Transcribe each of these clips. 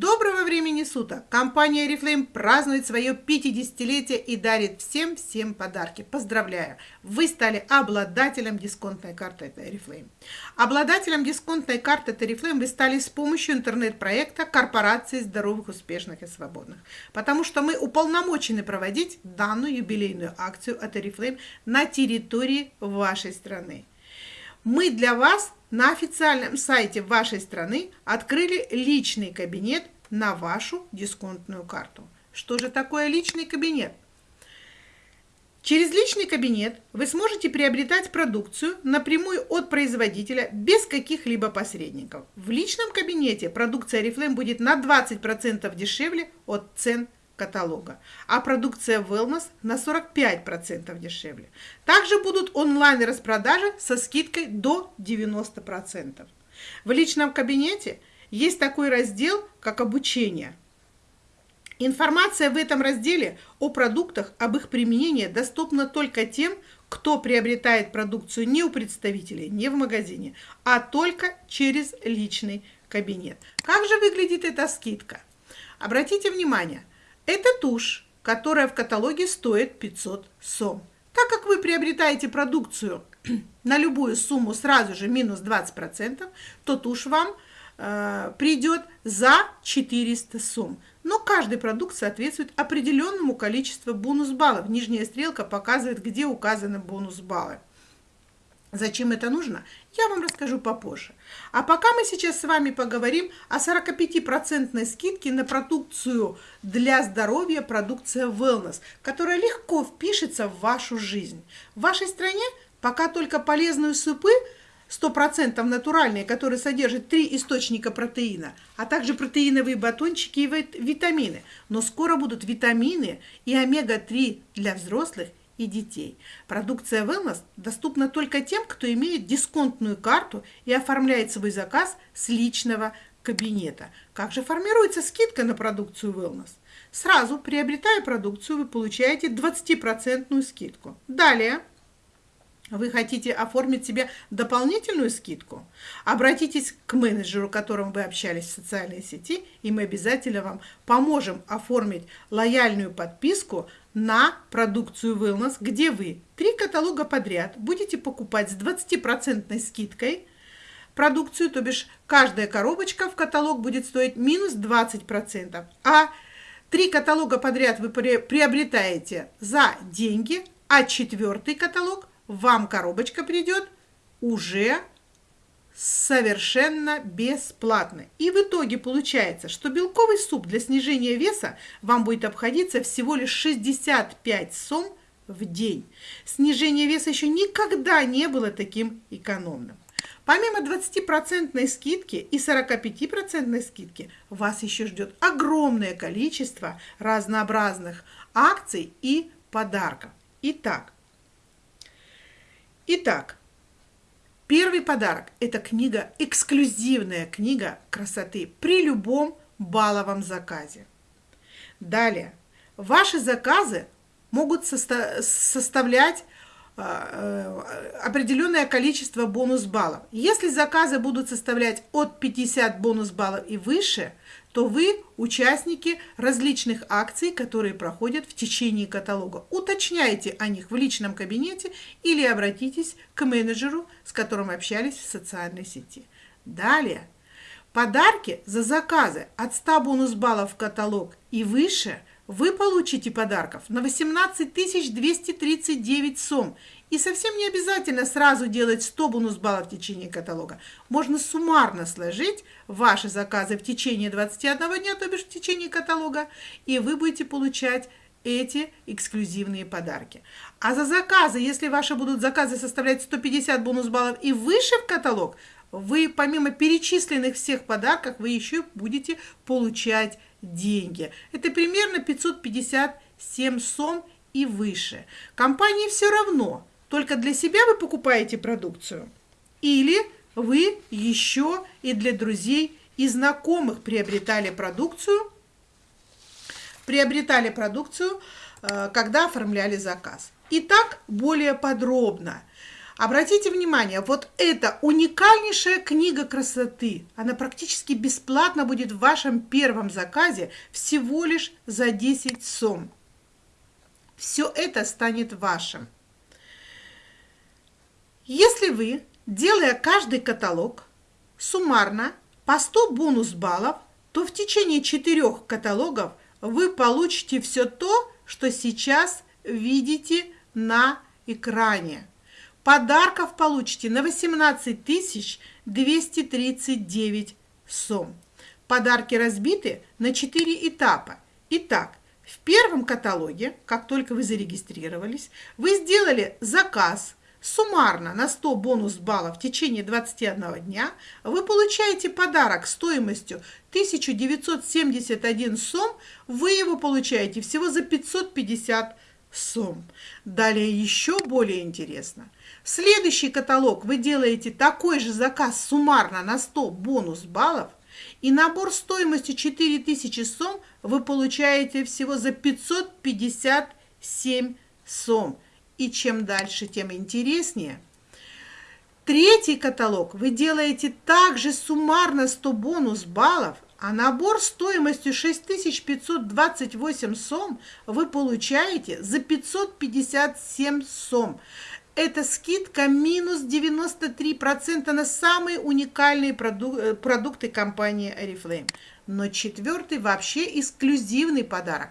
Доброго времени суток! Компания Oriflame празднует свое 50-летие и дарит всем-всем подарки. Поздравляю! Вы стали обладателем дисконтной карты от Oriflame. Обладателем дисконтной карты от Oriflame вы стали с помощью интернет-проекта Корпорации здоровых, успешных и свободных. Потому что мы уполномочены проводить данную юбилейную акцию от Oriflame на территории вашей страны. Мы для вас на официальном сайте вашей страны открыли личный кабинет на вашу дисконтную карту. Что же такое личный кабинет? Через личный кабинет вы сможете приобретать продукцию напрямую от производителя без каких-либо посредников. В личном кабинете продукция Oriflame будет на 20% дешевле от цен каталога, а продукция Wellness на 45% дешевле. Также будут онлайн-распродажи со скидкой до 90%. В личном кабинете есть такой раздел, как обучение. Информация в этом разделе о продуктах, об их применении доступна только тем, кто приобретает продукцию не у представителей, не в магазине, а только через личный кабинет. Как же выглядит эта скидка? Обратите внимание, это тушь, которая в каталоге стоит 500 сом. Так как вы приобретаете продукцию на любую сумму сразу же минус 20%, то тушь вам э, придет за 400 сом. Но каждый продукт соответствует определенному количеству бонус-баллов. Нижняя стрелка показывает, где указаны бонус-баллы. Зачем это нужно, я вам расскажу попозже. А пока мы сейчас с вами поговорим о 45% скидке на продукцию для здоровья, продукция Wellness, которая легко впишется в вашу жизнь. В вашей стране пока только полезные супы 100% натуральные, которые содержат три источника протеина, а также протеиновые батончики и витамины. Но скоро будут витамины и омега-3 для взрослых и детей. Продукция Wellness доступна только тем, кто имеет дисконтную карту и оформляет свой заказ с личного кабинета. Как же формируется скидка на продукцию Wellness? Сразу, приобретая продукцию, вы получаете 20% скидку. Далее, вы хотите оформить себе дополнительную скидку? Обратитесь к менеджеру, которым вы общались в социальной сети, и мы обязательно вам поможем оформить лояльную подписку на продукцию Wellness, где вы три каталога подряд будете покупать с 20% скидкой продукцию, то бишь каждая коробочка в каталог будет стоить минус 20%, а три каталога подряд вы приобретаете за деньги, а четвертый каталог вам коробочка придет уже совершенно бесплатно. И в итоге получается, что белковый суп для снижения веса вам будет обходиться всего лишь 65 сом в день. Снижение веса еще никогда не было таким экономным. Помимо 20% скидки и 45% скидки, вас еще ждет огромное количество разнообразных акций и подарков. Итак, Итак, первый подарок – это книга, эксклюзивная книга красоты при любом баловом заказе. Далее, ваши заказы могут состо составлять а, э, определенное количество бонус-баллов. Если заказы будут составлять от 50 бонус-баллов и выше, то вы участники различных акций, которые проходят в течение каталога. Уточняйте о них в личном кабинете или обратитесь к менеджеру, с которым общались в социальной сети. Далее, подарки за заказы от 100 бонус-баллов в каталог и выше – вы получите подарков на 18 239 сом. И совсем не обязательно сразу делать 100 бонус-баллов в течение каталога. Можно суммарно сложить ваши заказы в течение 21 дня, то бишь в течение каталога, и вы будете получать эти эксклюзивные подарки. А за заказы, если ваши будут заказы составлять 150 бонус-баллов и выше в каталог, вы помимо перечисленных всех подарков, вы еще будете получать деньги. Это примерно 557 сом и выше. Компании все равно, только для себя вы покупаете продукцию. Или вы еще и для друзей и знакомых приобретали продукцию, приобретали продукцию, э, когда оформляли заказ. Итак, более подробно. Обратите внимание, вот эта уникальнейшая книга красоты, она практически бесплатно будет в вашем первом заказе всего лишь за 10 сом. Все это станет вашим. Если вы, делая каждый каталог, суммарно по 100 бонус баллов, то в течение четырех каталогов вы получите все то, что сейчас видите на экране. Подарков получите на 18 239 сом. Подарки разбиты на 4 этапа. Итак, в первом каталоге, как только вы зарегистрировались, вы сделали заказ суммарно на 100 бонус баллов в течение 21 дня, вы получаете подарок стоимостью 1971 сом, вы его получаете всего за 550 сом. Далее еще более интересно. Следующий каталог вы делаете такой же заказ суммарно на 100 бонус баллов, и набор стоимостью 4000 сом вы получаете всего за 557 сом. И чем дальше, тем интереснее. Третий каталог вы делаете также суммарно 100 бонус баллов, а набор стоимостью 6528 сом вы получаете за 557 сом. Это скидка минус 93% на самые уникальные продук э, продукты компании Oriflame. Но четвертый вообще эксклюзивный подарок.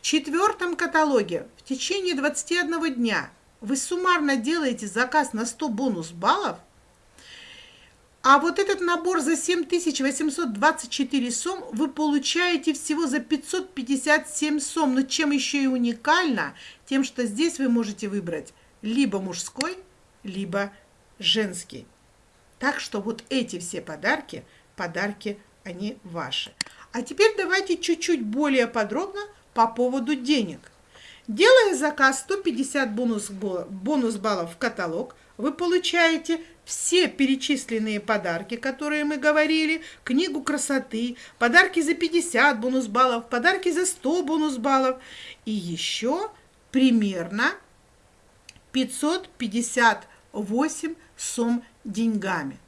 В четвертом каталоге в течение 21 дня вы суммарно делаете заказ на 100 бонус баллов – а вот этот набор за 7824 сом вы получаете всего за 557 сом. Но чем еще и уникально, тем, что здесь вы можете выбрать либо мужской, либо женский. Так что вот эти все подарки, подарки, они ваши. А теперь давайте чуть-чуть более подробно по поводу денег. Делая заказ 150 бонус, бонус баллов в каталог, вы получаете все перечисленные подарки, которые мы говорили, книгу красоты, подарки за 50 бонус баллов, подарки за 100 бонус баллов и еще примерно 558 сом деньгами.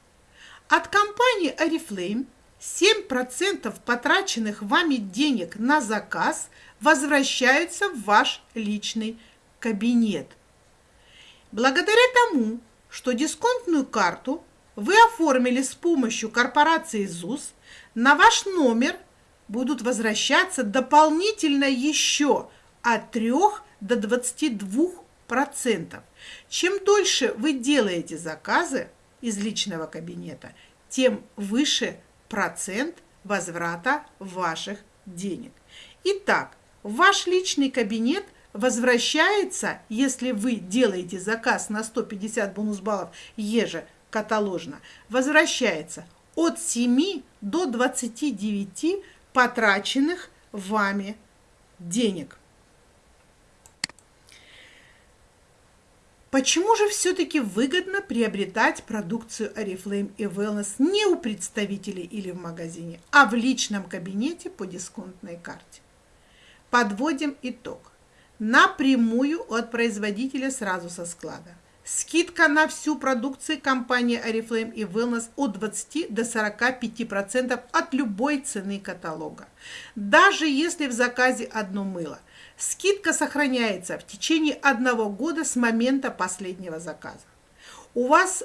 От компании Oriflame 7% потраченных вами денег на заказ возвращаются в ваш личный кабинет. Благодаря тому, что дисконтную карту вы оформили с помощью корпорации ЗУС, на ваш номер будут возвращаться дополнительно еще от 3 до 22 процентов. Чем дольше вы делаете заказы из личного кабинета, тем выше процент возврата ваших денег. Итак, ваш личный кабинет возвращается, если вы делаете заказ на 150 бонус баллов ежекаталожно, возвращается от 7 до 29 потраченных вами денег. Почему же все-таки выгодно приобретать продукцию Oriflame и Wellness не у представителей или в магазине, а в личном кабинете по дисконтной карте? Подводим итог напрямую от производителя сразу со склада. Скидка на всю продукцию компании Oriflame и Wellness от 20 до 45% от любой цены каталога. Даже если в заказе одно мыло. Скидка сохраняется в течение одного года с момента последнего заказа. У вас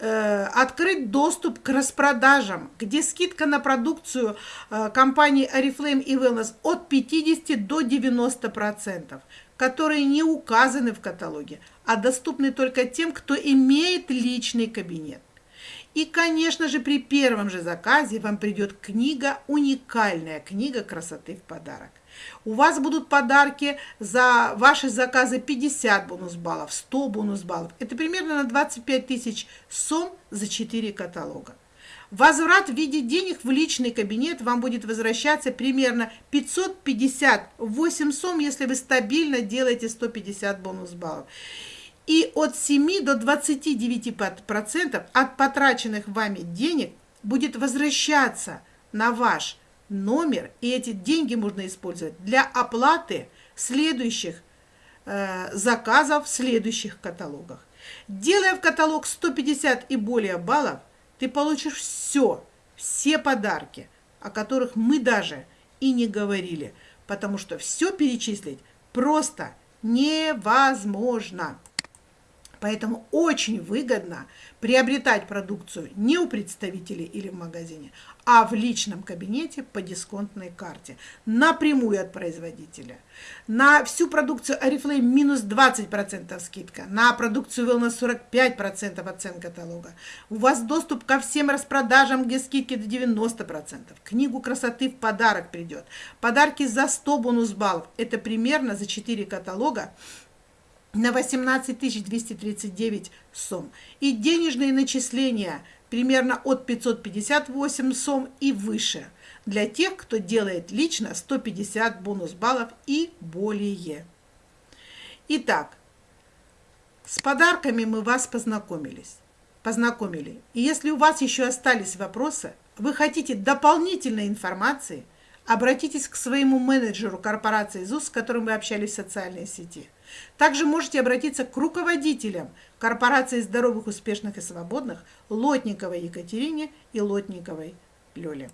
Э, открыть доступ к распродажам, где скидка на продукцию э, компании Oriflame и Wellness от 50 до 90%, которые не указаны в каталоге, а доступны только тем, кто имеет личный кабинет. И, конечно же, при первом же заказе вам придет книга, уникальная книга красоты в подарок. У вас будут подарки за ваши заказы 50 бонус баллов, 100 бонус баллов. Это примерно на 25 тысяч сом за 4 каталога. Возврат в виде денег в личный кабинет вам будет возвращаться примерно 558 сом, если вы стабильно делаете 150 бонус баллов. И от 7 до 29% от потраченных вами денег будет возвращаться на ваш номер, и эти деньги можно использовать для оплаты следующих э, заказов в следующих каталогах. Делая в каталог 150 и более баллов, ты получишь все, все подарки, о которых мы даже и не говорили, потому что все перечислить просто невозможно. Поэтому очень выгодно приобретать продукцию не у представителей или в магазине, а в личном кабинете по дисконтной карте, напрямую от производителя. На всю продукцию Oriflame минус 20% скидка, на продукцию Wellness 45% от цен каталога. У вас доступ ко всем распродажам, где скидки до 90%. Книгу красоты в подарок придет. Подарки за 100 бонус баллов. Это примерно за 4 каталога на 18 239 сом. И денежные начисления примерно от 558 сом и выше. Для тех, кто делает лично 150 бонус баллов и более. Итак, с подарками мы вас познакомились. Познакомили. И если у вас еще остались вопросы, вы хотите дополнительной информации, обратитесь к своему менеджеру корпорации ЗУС, с которым вы общались в социальной сети – также можете обратиться к руководителям корпорации здоровых, успешных и свободных Лотниковой Екатерине и Лотниковой Лёле.